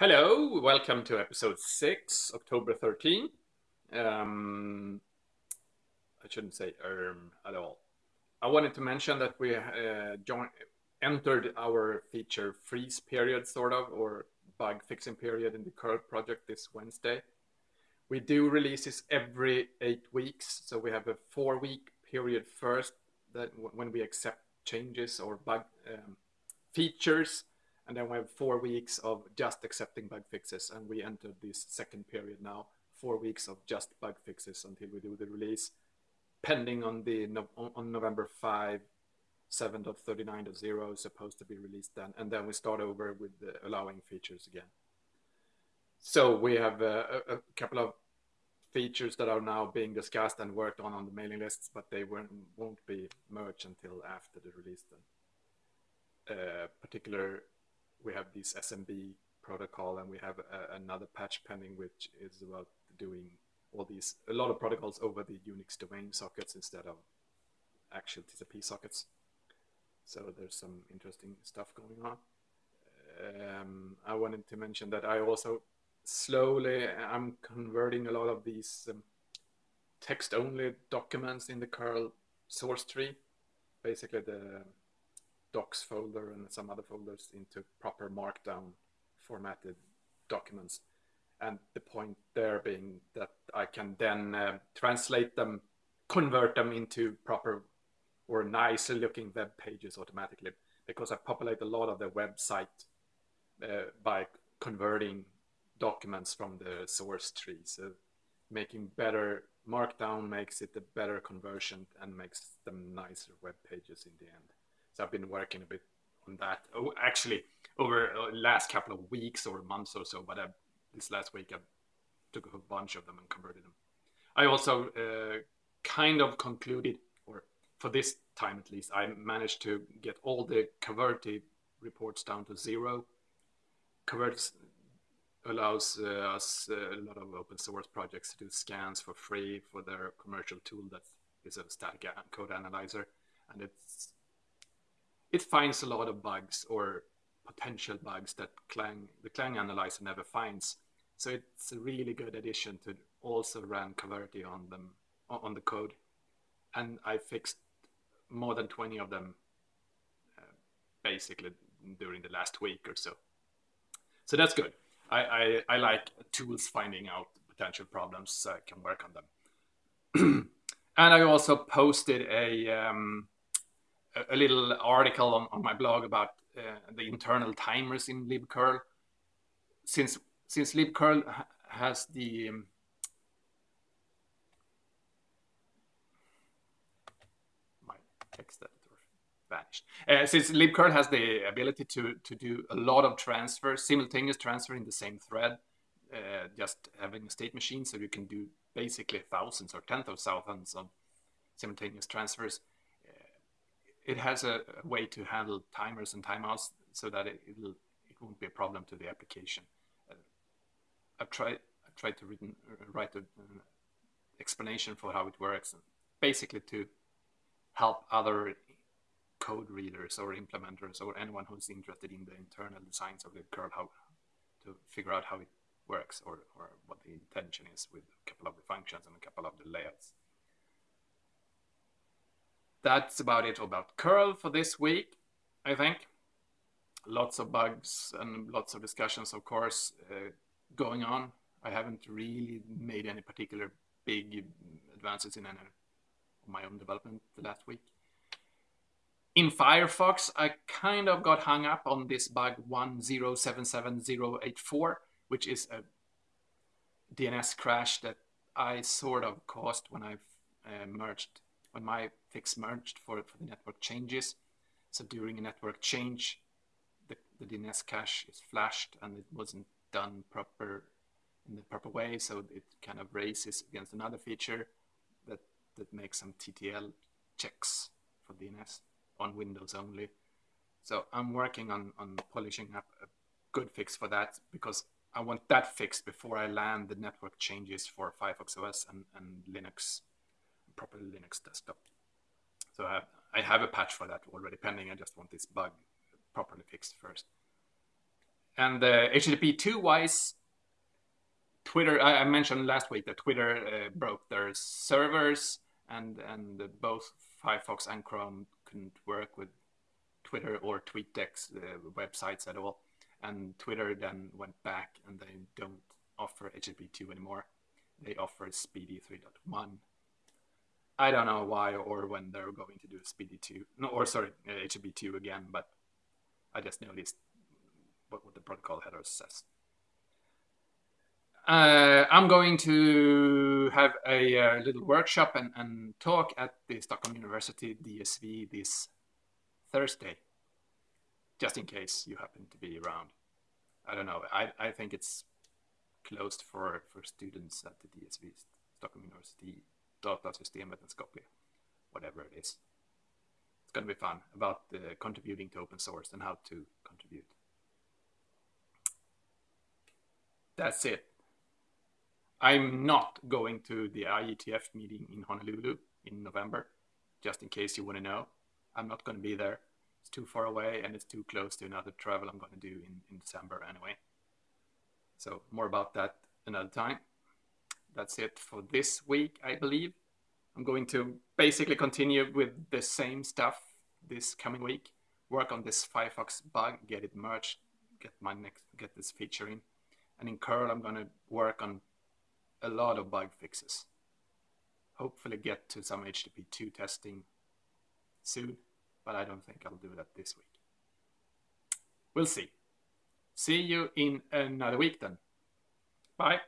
Hello, welcome to episode 6, October 13. Um, I shouldn't say erm at all. I wanted to mention that we uh, joined, entered our feature freeze period, sort of, or bug fixing period in the curl project this Wednesday. We do releases every eight weeks, so we have a four week period first that when we accept changes or bug um, features and then we have four weeks of just accepting bug fixes and we entered this second period now. Four weeks of just bug fixes until we do the release pending on the on november 5 7.39.0 is supposed to be released then. And then we start over with allowing features again. So we have a, a, couple of features that are now being discussed and worked on on the mailing lists but they won't, won't be merged until after the release then. Uh, particular we have this SMB protocol and we have a, another patch pending which is about doing all these a lot of protocols over the Unix domain sockets instead of actual TCP sockets. So there's some interesting stuff going on. Um, I wanted to mention that I also slowly I'm converting a lot of these um, text-only documents in the curl source tree. Basically, the docs folder and some other folders into proper markdown formatted documents. And the point there being that I can then uh, translate them, convert them into proper or nicer looking web pages automatically because I populate a lot of the website uh, by converting documents from the source tree. So making better markdown makes it a better conversion and makes them nicer web pages in the end. So I've been working a bit on that. Oh, actually, over uh, last couple of weeks or months or so, but I, this last week I took a bunch of them and converted them. I also uh, kind of concluded, or for this time at least, I managed to get all the Coverity reports down to zero. Coverity allows uh, us uh, a lot of open source projects to do scans for free for their commercial tool that is a static code analyzer, and it's it finds a lot of bugs or potential bugs that Clang, the Clang analyzer never finds. So it's a really good addition to also run Coverity on them on the code, and I fixed more than 20 of them uh, basically during the last week or so. So that's good. I, I, I like tools finding out potential problems so I can work on them. and I also posted a um, a little article on, on my blog about uh, the internal timers in libcurl. Since since libcurl ha has the um, my text editor vanished. Uh, since libcurl has the ability to to do a lot of transfers, simultaneous transfer in the same thread, uh, just having a state machine, so you can do basically thousands or tens of thousands of simultaneous transfers it has a, way to handle timers and timeouts so that it, it'll, it won't be a problem to the application. Uh, I've tried, I've tried to written, uh, write an uh, explanation for how it works, basically to help other code readers or implementers or anyone who's interested in the internal designs of the curl how to figure out how it works or, or what the intention is with a couple of the functions and a couple of the layouts that's about it about curl for this week, I think. Lots of bugs and lots of discussions, of course, uh, going on. I haven't really made any particular big advances in any of my own development the last week. In Firefox, I kind of got hung up on this bug 1077084, which is a DNS crash that I sort of caused when I uh, merged when my fix merged for, for the network changes. So during a network change, the, the DNS cache is flashed and it wasn't done proper in the proper way. So it kind of races against another feature that, that makes some TTL checks for DNS on Windows only. So I'm working on, on polishing up a good fix for that because I want that fixed before I land the network changes for Firefox OS and, and Linux proper Linux desktop. So I have, I have a patch for that already pending. I just want this bug properly fixed first. and uh, HTTP 2 wise, Twitter, I, I, mentioned last week that Twitter uh, broke their servers and, and both Firefox and Chrome couldn't work with Twitter or TweetDeck's uh, websites at all. And Twitter then went back and they don't offer HTTP 2 anymore. They offer SPDY 3.1. I don't know why or when they're going to do SPDY 2, no, or sorry, HTTP 2 again, but I just noticed what, what the protocol header says. Uh, I'm going to have a, uh, little workshop and, and talk at the Stockholm University DSV this Thursday, just in case you happen to be around. I don't know. I, I think it's closed for, for students at the DSV, Stockholm University Datasystemet and Skopje, whatever it is. It's going to be fun about uh, contributing to open source and how to contribute. That's it. I'm not going to the IETF meeting in Honolulu in November, just in case you want to know. I'm not going to be there. It's too far away and it's too close to another travel I'm going to do in, in December anyway. So more about that another time. That's it for this week, I believe. I'm going to basically continue with the same stuff this coming week. Work on this Firefox bug, get it merged, get my next, get this feature in. And in curl, I'm going to work on a lot of bug fixes. Hopefully get to some HTTP2 testing soon, but I don't think I'll do that this week. We'll see. See you in another week then. Bye.